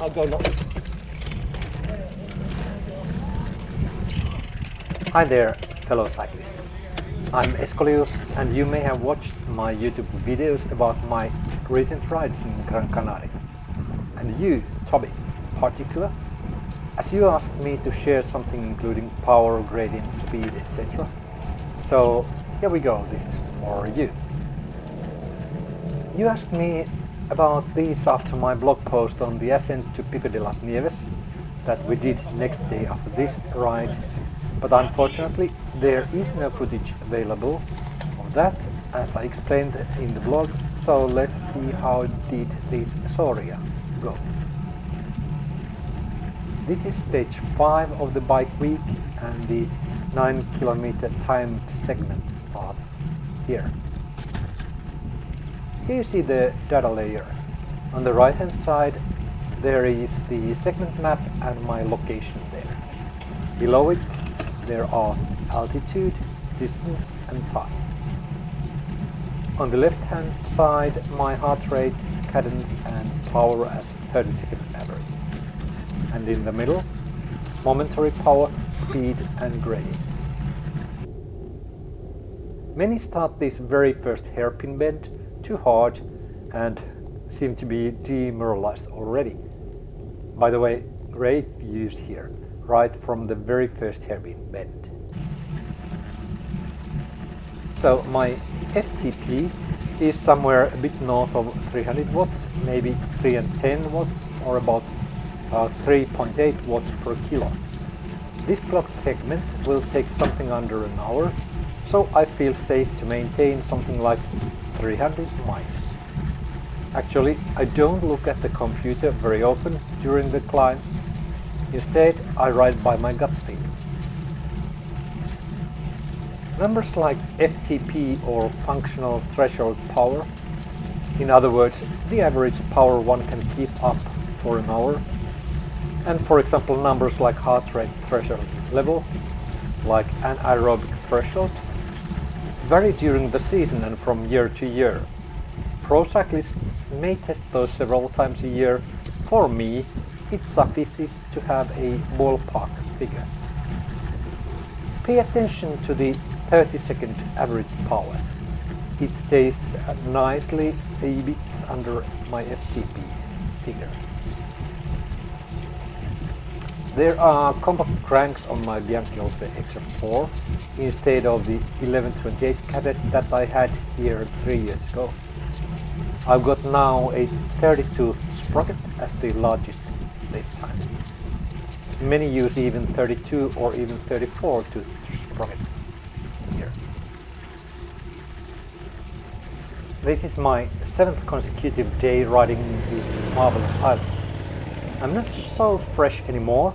I'll go. Hi there, fellow cyclists. I'm Escolius and you may have watched my YouTube videos about my recent rides in Gran Canaria. And you, Toby, particular, as you asked me to share something including power, gradient, speed, etc. So here we go, this is for you. You asked me about these after my blog post on the ascent to Pico de las Nieves that we did next day after this ride, but unfortunately there is no footage available of that as I explained in the blog, so let's see how did this Soria go. This is stage 5 of the bike week and the 9 kilometer time segment starts here. Here you see the data layer. On the right hand side there is the segment map and my location there. Below it there are altitude, distance and time. On the left hand side my heart rate, cadence and power as 30 second average. And in the middle momentary power, speed and gradient. Many start this very first hairpin bend too hard and seem to be demoralized already. By the way, great views here, right from the very first hairpin bend. So my FTP is somewhere a bit north of 300 watts, maybe 310 watts or about uh, 3.8 watts per kilo. This clock segment will take something under an hour, so I feel safe to maintain something like 300 miles. Actually, I don't look at the computer very often during the climb. Instead, I ride by my gut feeling. Numbers like FTP or functional threshold power, in other words, the average power one can keep up for an hour, and for example numbers like heart rate threshold level, like anaerobic threshold, vary during the season and from year to year. Pro cyclists may test those several times a year. For me, it suffices to have a ballpark figure. Pay attention to the 30 second average power. It stays nicely a bit under my FTP figure. There are compact cranks on my Bianchi Oltre XR4 instead of the 1128 cassette that I had here three years ago. I've got now a 30 sprocket as the largest this time. Many use even 32 or even 34 tooth sprockets here. This is my seventh consecutive day riding this marvelous island. I'm not so fresh anymore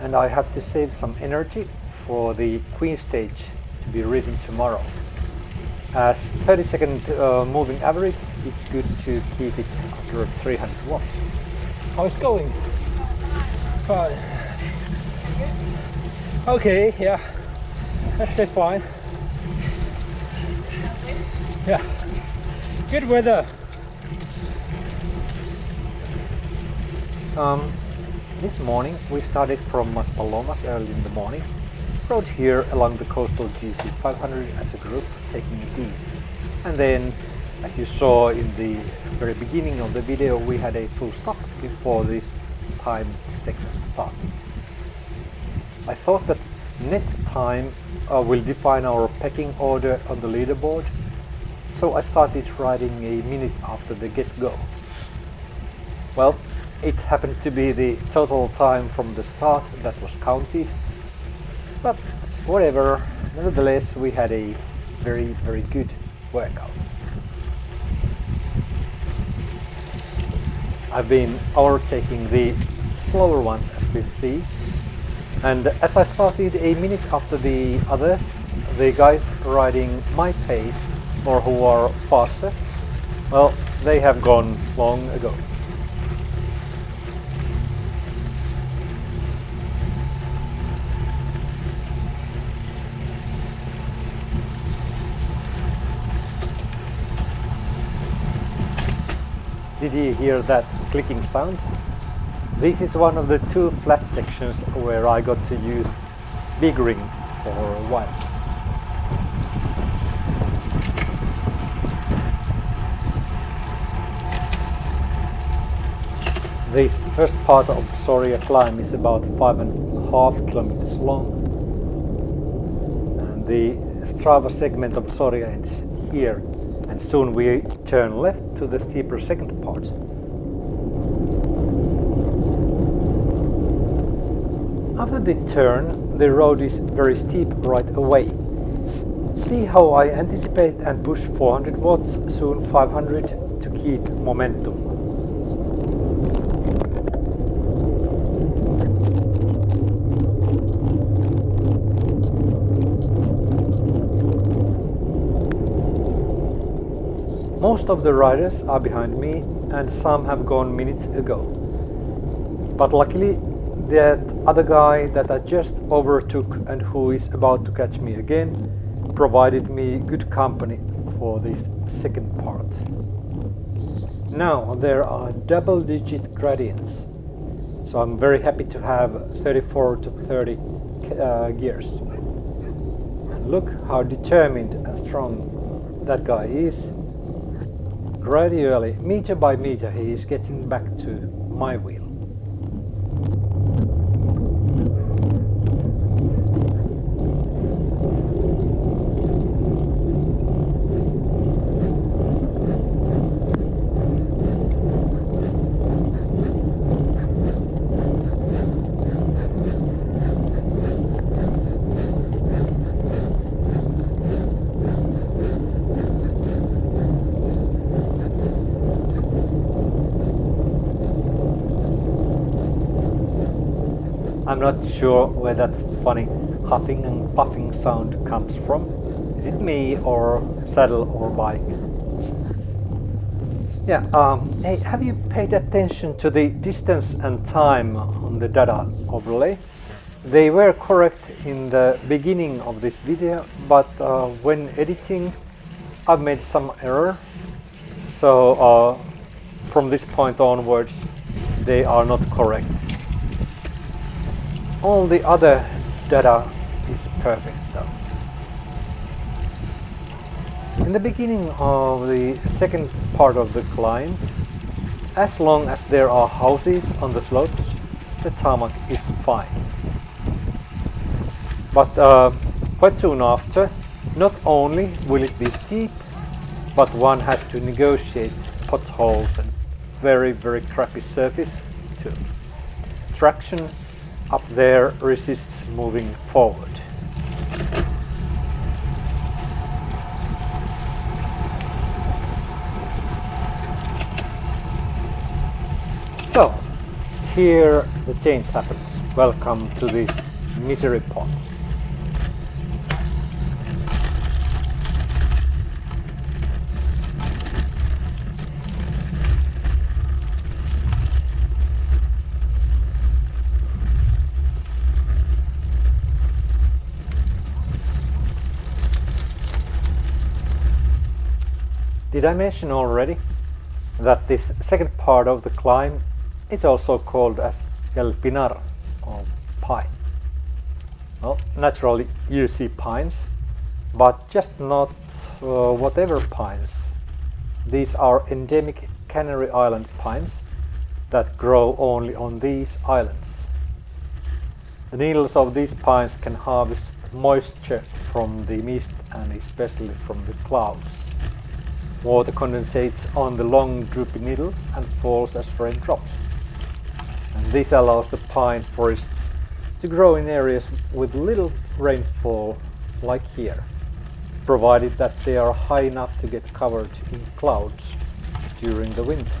and I have to save some energy for the Queen stage to be ridden tomorrow. As 30 second uh, moving average, it's good to keep it under 300 watts. How is going? Fine. Okay, yeah. Let's say fine. Yeah. Good weather. Um, this morning we started from Maspalomas early in the morning, rode here along the coastal GC 500 as a group, taking it easy. And then, as you saw in the very beginning of the video, we had a full stop before this time segment started. I thought that net time uh, will define our pecking order on the leaderboard, so I started riding a minute after the get-go. Well, it happened to be the total time from the start that was counted, but whatever, nevertheless we had a very very good workout. I've been overtaking the slower ones as we see and as I started a minute after the others, the guys riding my pace or who are faster, well, they have gone long ago. Did you hear that clicking sound? This is one of the two flat sections where I got to use big ring for a while. This first part of Soria climb is about five and a half kilometers long. And the Strava segment of Soria ends here soon we turn left to the steeper second part. After the turn, the road is very steep right away. See how I anticipate and push 400 watts, soon 500 to keep momentum. Most of the riders are behind me and some have gone minutes ago. But luckily that other guy that I just overtook and who is about to catch me again provided me good company for this second part. Now there are double digit gradients so I'm very happy to have 34 to 30 uh, gears. And look how determined and strong that guy is Gradually, meter by meter, he is getting back to my wheel. I'm not sure where that funny huffing and puffing sound comes from. Is it me or saddle or bike? Yeah, um, hey, have you paid attention to the distance and time on the data overlay? They were correct in the beginning of this video, but uh, when editing I've made some error. So uh, from this point onwards they are not correct all the other data is perfect though. In the beginning of the second part of the climb, as long as there are houses on the slopes, the tarmac is fine. But uh, quite soon after, not only will it be steep, but one has to negotiate potholes and very very crappy surface too. Traction up there resists moving forward. So, here the change happens. Welcome to the misery pot. Did I mention already that this second part of the climb is also called as El Pinar or pine? Well, naturally you see pines, but just not uh, whatever pines. These are endemic Canary Island pines that grow only on these islands. The needles of these pines can harvest moisture from the mist and especially from the clouds. Water condensates on the long droopy needles and falls as raindrops. And this allows the pine forests to grow in areas with little rainfall like here, provided that they are high enough to get covered in clouds during the winter.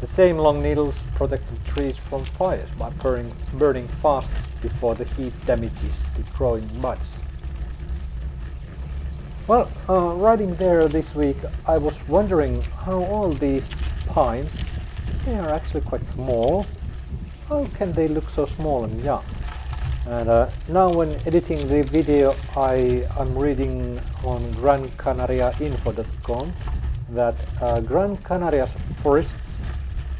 The same long needles protect the trees from fires by burning, burning fast before the heat damages the growing buds. Well, uh, riding there this week, I was wondering how all these pines, they are actually quite small. How can they look so small and young? And uh, now when editing the video, I am reading on GranCanariaInfo.com that uh, Gran Canaria's forests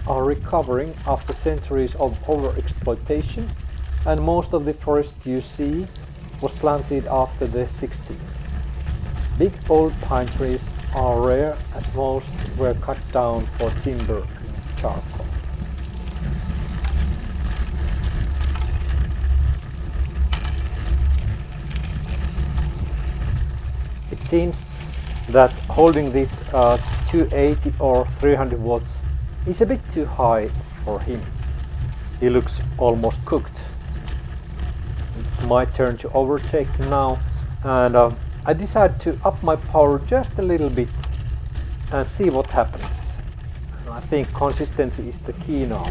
are recovering after centuries of overexploitation and most of the forest you see was planted after the 60s. Big old pine trees are rare as most were cut down for timber and charcoal. It seems that holding this uh, 280 or 300 watts is a bit too high for him. He looks almost cooked. It's my turn to overtake now and uh, I decide to up my power just a little bit and see what happens. I think consistency is the key now.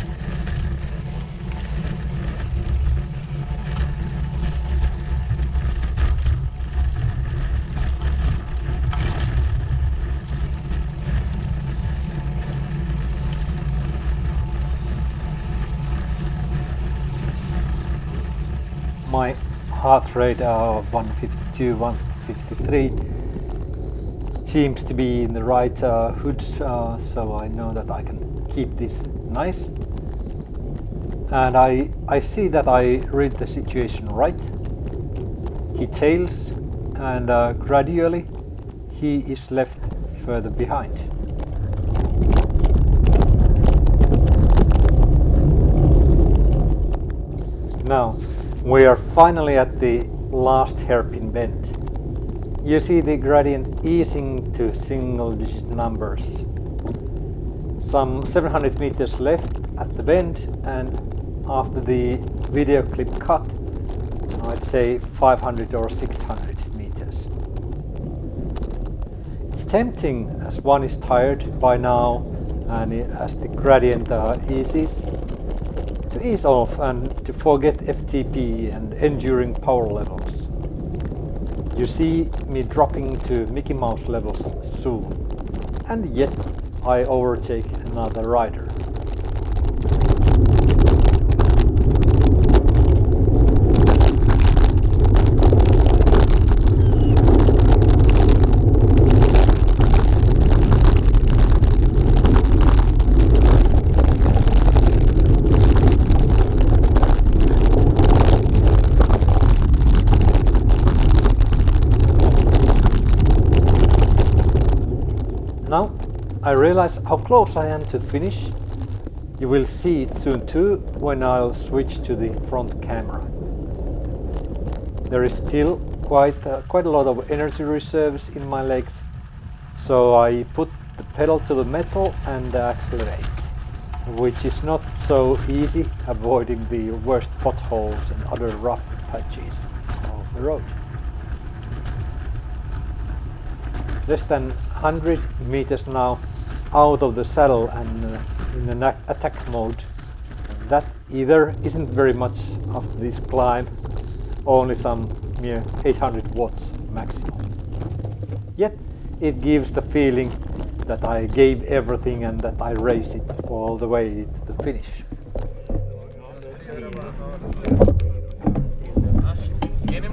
my heart rate uh, are 152, 153 seems to be in the right uh, hoods, uh, so I know that I can keep this nice. And I, I see that I read the situation right. He tails and uh, gradually he is left further behind. Now, we are finally at the last hairpin bend. You see the gradient easing to single digit numbers. Some 700 meters left at the bend and after the video clip cut, I'd say 500 or 600 meters. It's tempting as one is tired by now and as the gradient uh, eases to ease off and to forget FTP and enduring power levels. You see me dropping to Mickey Mouse levels soon, and yet I overtake another rider. Now I realize how close I am to finish. You will see it soon too when I'll switch to the front camera. There is still quite, uh, quite a lot of energy reserves in my legs, so I put the pedal to the metal and accelerate, which is not so easy avoiding the worst potholes and other rough patches of the road. less than 100 meters now out of the saddle and uh, in an attack mode. That either isn't very much after this climb, only some mere 800 watts maximum. Yet it gives the feeling that I gave everything and that I raced it all the way to the finish. ¿Tienen